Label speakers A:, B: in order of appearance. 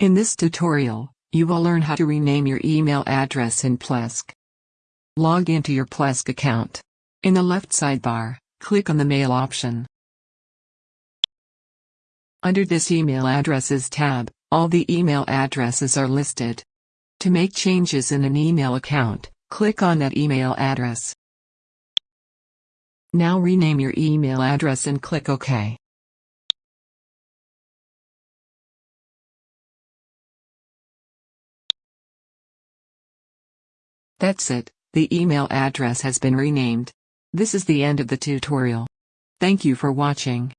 A: In this tutorial, you will learn how to rename your email address in Plesk. Log into your Plesk account. In the left sidebar, click on the Mail option. Under this Email Addresses tab, all the email addresses are listed. To make changes in an email account, click on that email address. Now rename your email address and click OK. That's it, the email address has been renamed. This is the end of the tutorial. Thank you for watching.